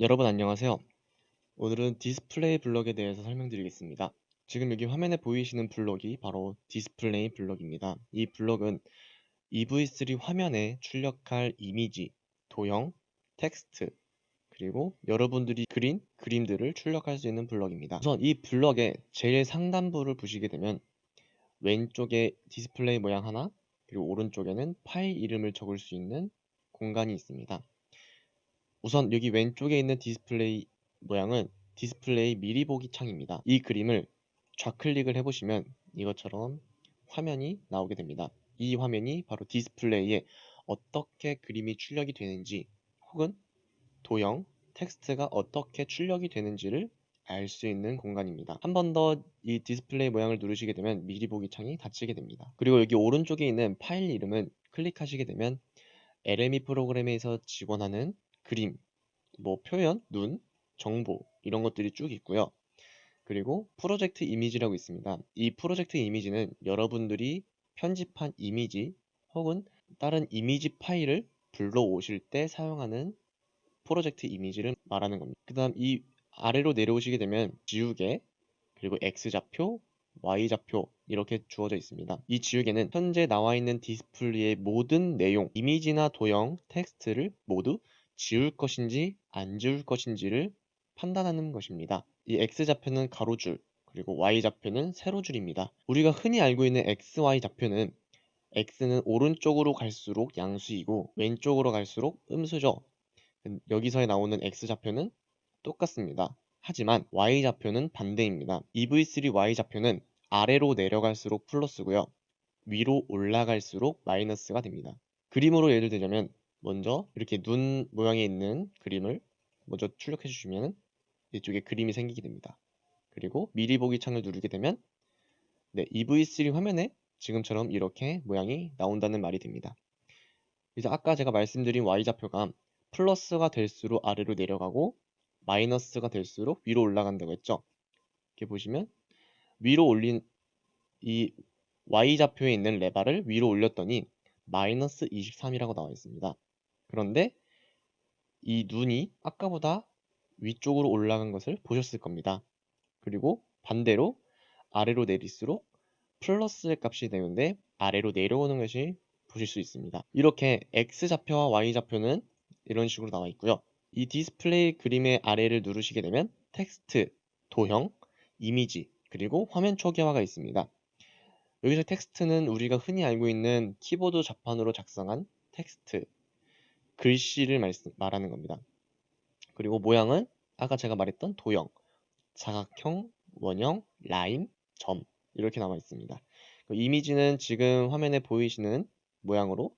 여러분 안녕하세요. 오늘은 디스플레이 블럭에 대해서 설명드리겠습니다. 지금 여기 화면에 보이시는 블럭이 바로 디스플레이 블럭입니다. 이 블럭은 EV3 화면에 출력할 이미지, 도형, 텍스트, 그리고 여러분들이 그린 그림들을 출력할 수 있는 블럭입니다. 우선 이 블럭의 제일 상단부를 보시게 되면 왼쪽에 디스플레이 모양 하나, 그리고 오른쪽에는 파일 이름을 적을 수 있는 공간이 있습니다. 우선 여기 왼쪽에 있는 디스플레이 모양은 디스플레이 미리 보기 창입니다. 이 그림을 좌클릭을 해보시면 이것처럼 화면이 나오게 됩니다. 이 화면이 바로 디스플레이에 어떻게 그림이 출력이 되는지 혹은 도형, 텍스트가 어떻게 출력이 되는지를 알 수 있는 공간입니다. 한 번 더 이 디스플레이 모양을 누르시게 되면 미리 보기 창이 닫히게 됩니다. 그리고 여기 오른쪽에 있는 파일 이름은 클릭하시게 되면 LME 프로그램에서 지원하는 그림, 뭐 표현, 눈, 정보 이런 것들이 쭉 있고요. 그리고 프로젝트 이미지라고 있습니다. 이 프로젝트 이미지는 여러분들이 편집한 이미지 혹은 다른 이미지 파일을 불러오실 때 사용하는 프로젝트 이미지를 말하는 겁니다. 그 다음 이 아래로 내려오시게 되면 지우개 그리고 X좌표, Y좌표 이렇게 주어져 있습니다. 이 지우개는 현재 나와 있는 디스플레이의 모든 내용, 이미지나 도형, 텍스트를 모두 지울 것인지 안 지울 것인지를 판단하는 것입니다. 이 X좌표는 가로줄, 그리고 Y좌표는 세로줄입니다. 우리가 흔히 알고 있는 XY 좌표는 X는 오른쪽으로 갈수록 양수이고 왼쪽으로 갈수록 음수죠. 여기서 나오는 X좌표는 똑같습니다. 하지만 Y좌표는 반대입니다. EV3 Y좌표는 아래로 내려갈수록 플러스고요. 위로 올라갈수록 마이너스가 됩니다. 그림으로 예를 들자면 먼저 이렇게 눈 모양에 있는 그림을 먼저 출력해 주시면 이쪽에 그림이 생기게 됩니다. 그리고 미리 보기 창을 누르게 되면 네, EV3 화면에 지금처럼 이렇게 모양이 나온다는 말이 됩니다. 이제 아까 제가 말씀드린 Y좌표가 플러스가 될수록 아래로 내려가고 마이너스가 될수록 위로 올라간다고 했죠. 이렇게 보시면 위로 올린 이 Y좌표에 있는 레바를 위로 올렸더니 마이너스 23이라고 나와 있습니다. 그런데 이 눈이 아까보다 위쪽으로 올라간 것을 보셨을 겁니다. 그리고 반대로 아래로 내릴수록 플러스의 값이 되는데 아래로 내려오는 것이 보실 수 있습니다. 이렇게 X좌표와 Y좌표는 이런 식으로 나와 있고요. 이 디스플레이 그림의 아래를 누르시게 되면 텍스트, 도형, 이미지, 그리고 화면 초기화가 있습니다. 여기서 텍스트는 우리가 흔히 알고 있는 키보드 자판으로 작성한 텍스트, 글씨를 말씀, 말하는 겁니다. 그리고 모양은 아까 제가 말했던 도형, 사각형, 원형, 라인, 점 이렇게 나와 있습니다. 그 이미지는 지금 화면에 보이시는 모양으로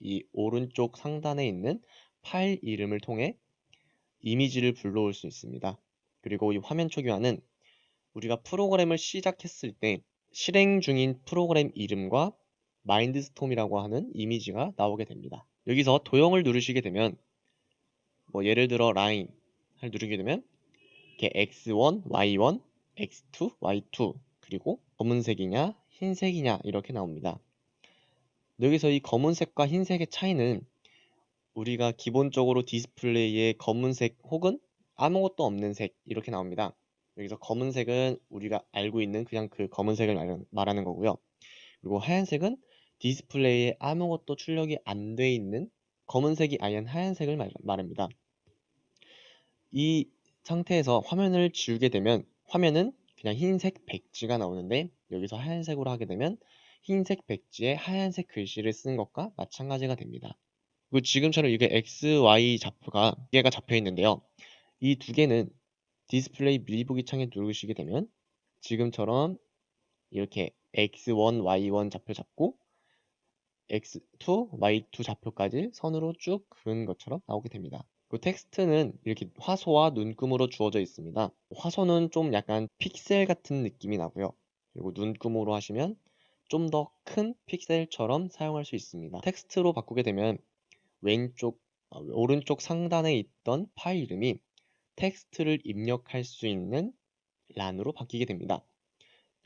이 오른쪽 상단에 있는 파일 이름을 통해 이미지를 불러올 수 있습니다. 그리고 이 화면 초기화는 우리가 프로그램을 시작했을 때 실행 중인 프로그램 이름과 마인드스톰이라고 하는 이미지가 나오게 됩니다. 여기서 도형을 누르시게 되면 뭐 예를 들어 라인을 누르게 되면 이렇게 x1, y1, x2, y2 그리고 검은색이냐 흰색이냐 이렇게 나옵니다. 여기서 이 검은색과 흰색의 차이는 우리가 기본적으로 디스플레이에 검은색 혹은 아무것도 없는 색 이렇게 나옵니다. 여기서 검은색은 우리가 알고 있는 그냥 그 검은색을 말하는 거고요. 그리고 하얀색은 디스플레이에 아무것도 출력이 안 돼 있는 검은색이 아닌 하얀색을 말, 말합니다. 이 상태에서 화면을 지우게 되면 화면은 그냥 흰색 백지가 나오는데 여기서 하얀색으로 하게 되면 흰색 백지에 하얀색 글씨를 쓰는 것과 마찬가지가 됩니다. 그리고 지금처럼 이게 X, Y 좌표가 두 개가 잡혀 있는데요. 이 두 개는 디스플레이 미리 보기 창에 누르시게 되면 지금처럼 이렇게 X1, Y1 좌표 잡고 X2, Y2 좌표까지 선으로 쭉 그은 것처럼 나오게 됩니다. 그 텍스트는 이렇게 화소와 눈금으로 주어져 있습니다. 화소는 좀 약간 픽셀 같은 느낌이 나고요. 그리고 눈금으로 하시면 좀 더 큰 픽셀처럼 사용할 수 있습니다. 텍스트로 바꾸게 되면 왼쪽, 어, 오른쪽 상단에 있던 파일 이름이 텍스트를 입력할 수 있는 란으로 바뀌게 됩니다.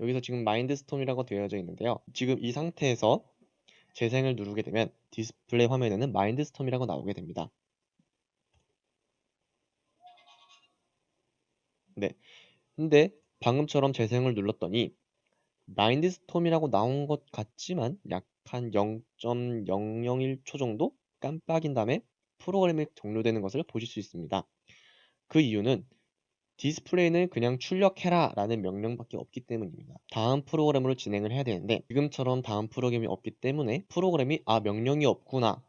여기서 지금 Mindstorm이라고 되어져 있는데요. 지금 이 상태에서 재생을 누르게 되면 디스플레이 화면에는 Mindstorm이라고 나오게 됩니다. 근데 방금처럼 재생을 눌렀더니 Mindstorm이라고 나온 것 같지만 약 한 0.001초 정도 깜빡인 다음에 프로그램이 종료되는 것을 보실 수 있습니다. 그 이유는 디스플레이는 그냥 출력해라 라는 명령밖에 없기 때문입니다. 다음 프로그램으로 진행을 해야 되는데 지금처럼 다음 프로그램이 없기 때문에 프로그램이 아 명령이 없구나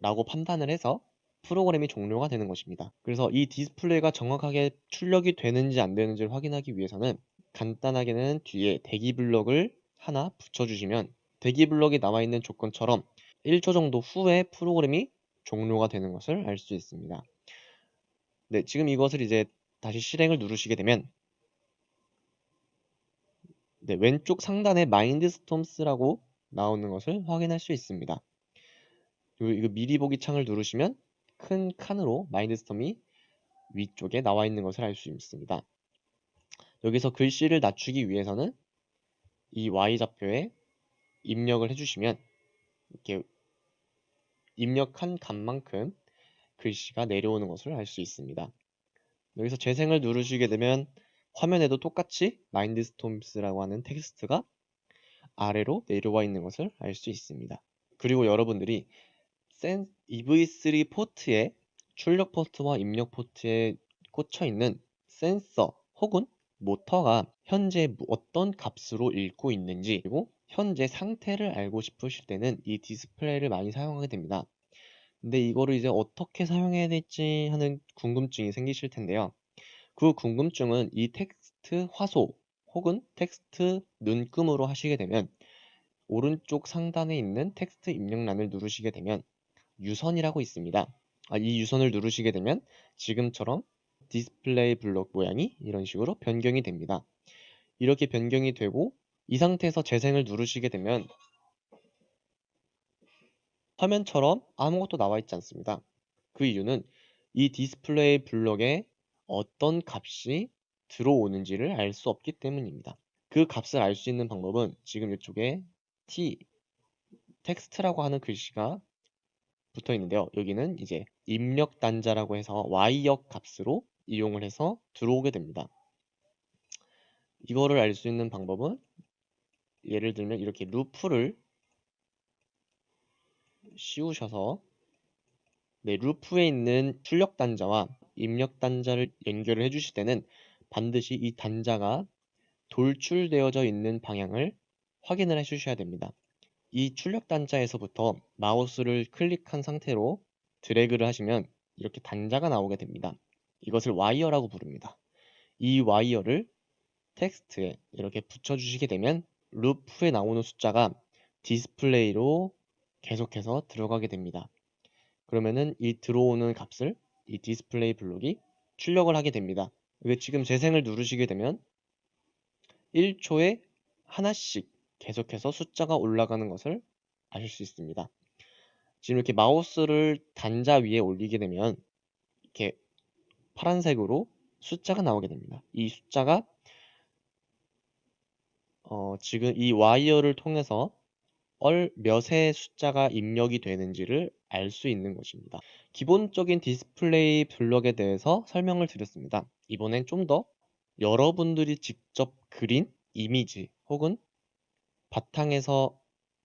라고 판단을 해서 프로그램이 종료가 되는 것입니다. 그래서 이 디스플레이가 정확하게 출력이 되는지 안 되는지를 확인하기 위해서는 간단하게는 뒤에 대기 블럭을 하나 붙여주시면 대기 블럭이 나와 있는 조건처럼 1초 정도 후에 프로그램이 종료가 되는 것을 알 수 있습니다. 네, 지금 이것을 이제 다시 실행을 누르시게 되면 네, 왼쪽 상단에 마인드스톰스라고 나오는 것을 확인할 수 있습니다. 이거 미리 보기 창을 누르시면 큰 칸으로 마인드스톰이 위쪽에 나와 있는 것을 알 수 있습니다. 여기서 글씨를 낮추기 위해서는 이 Y좌표에 입력을 해주시면 이렇게 입력한 값만큼 글씨가 내려오는 것을 알 수 있습니다. 여기서 재생을 누르시게 되면 화면에도 똑같이 마인드스톰스라고 하는 텍스트가 아래로 내려와 있는 것을 알 수 있습니다. 그리고 여러분들이 센 EV3 포트에 출력 포트와 입력 포트에 꽂혀 있는 센서 혹은 모터가 현재 어떤 값으로 읽고 있는지 그리고 현재 상태를 알고 싶으실 때는 이 디스플레이를 많이 사용하게 됩니다. 근데 이거를 이제 어떻게 사용해야 될지 하는 궁금증이 생기실 텐데요. 그 궁금증은 이 텍스트 화소 혹은 텍스트 눈금으로 하시게 되면 오른쪽 상단에 있는 텍스트 입력란을 누르시게 되면 유선이라고 있습니다. 아, 이 유선을 누르시게 되면 지금처럼 디스플레이 블록 모양이 이런 식으로 변경이 됩니다. 이렇게 변경이 되고 이 상태에서 재생을 누르시게 되면 화면처럼 아무것도 나와 있지 않습니다. 그 이유는 이 디스플레이 블록에 어떤 값이 들어오는지를 알 수 없기 때문입니다. 그 값을 알 수 있는 방법은 지금 이쪽에 t 텍스트라고 하는 글씨가 붙어 있는데요. 여기는 이제 입력 단자라고 해서 y역 값으로 이용을 해서 들어오게 됩니다. 이거를 알 수 있는 방법은 예를 들면 이렇게 루프를 씌우셔서 네, 루프에 있는 출력 단자와 입력 단자를 연결을 해주실 때는 반드시 이 단자가 돌출되어져 있는 방향을 확인을 해 주셔야 됩니다. 이 출력 단자에서부터 마우스를 클릭한 상태로 드래그를 하시면 이렇게 단자가 나오게 됩니다. 이것을 와이어라고 부릅니다. 이 와이어를 텍스트에 이렇게 붙여주시게 되면 루프에 나오는 숫자가 디스플레이로 계속해서 들어가게 됩니다. 그러면은 이 들어오는 값을 이 디스플레이 블록이 출력을 하게 됩니다. 이게 지금 재생을 누르시게 되면 1초에 하나씩 계속해서 숫자가 올라가는 것을 아실 수 있습니다. 지금 이렇게 마우스를 단자 위에 올리게 되면 이렇게 파란색으로 숫자가 나오게 됩니다. 이 숫자가 어, 지금 이 와이어를 통해서 얼 몇의 숫자가 입력이 되는지를 알 수 있는 것입니다. 기본적인 디스플레이 블럭에 대해서 설명을 드렸습니다. 이번엔 좀 더 여러분들이 직접 그린 이미지 혹은 바탕에서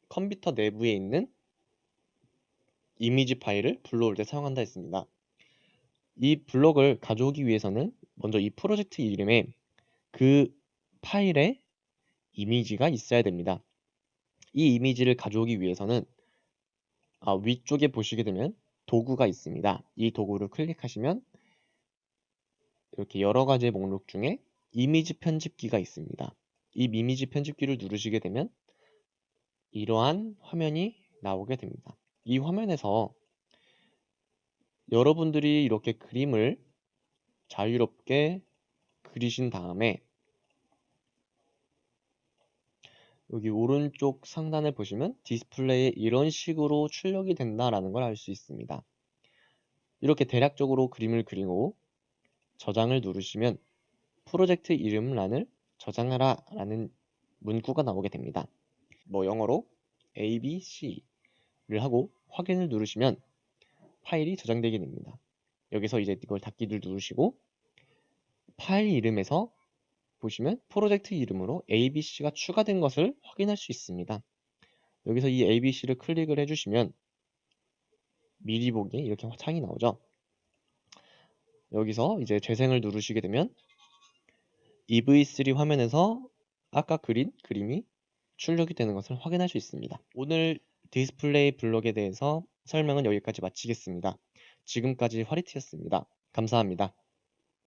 컴퓨터 내부에 있는 이미지 파일을 불러올 때 사용한다 했습니다. 이 블럭을 가져오기 위해서는 먼저 이 프로젝트 이름에 그 파일에 이미지가 있어야 됩니다. 이 이미지를 가져오기 위해서는 아, 위쪽에 보시게 되면 도구가 있습니다. 이 도구를 클릭하시면 이렇게 여러 가지 목록 중에 이미지 편집기가 있습니다. 이 이미지 편집기를 누르시게 되면 이러한 화면이 나오게 됩니다. 이 화면에서 여러분들이 이렇게 그림을 자유롭게 그리신 다음에 여기 오른쪽 상단을 보시면 디스플레이에 이런 식으로 출력이 된다라는 걸 알 수 있습니다. 이렇게 대략적으로 그림을 그리고 저장을 누르시면 프로젝트 이름란을 저장하라 라는 문구가 나오게 됩니다. 뭐 영어로 A, B, C를 하고 확인을 누르시면 파일이 저장되게 됩니다. 여기서 이제 이걸 닫기를 누르시고 파일 이름에서 보시면 프로젝트 이름으로 ABC가 추가된 것을 확인할 수 있습니다. 여기서 이 ABC를 클릭을 해주시면 미리 보기 이렇게 창이 나오죠. 여기서 이제 재생을 누르시게 되면 EV3 화면에서 아까 그린 그림이 출력이 되는 것을 확인할 수 있습니다. 오늘 디스플레이 블록에 대해서 설명은 여기까지 마치겠습니다. 지금까지 화리티였습니다. 감사합니다.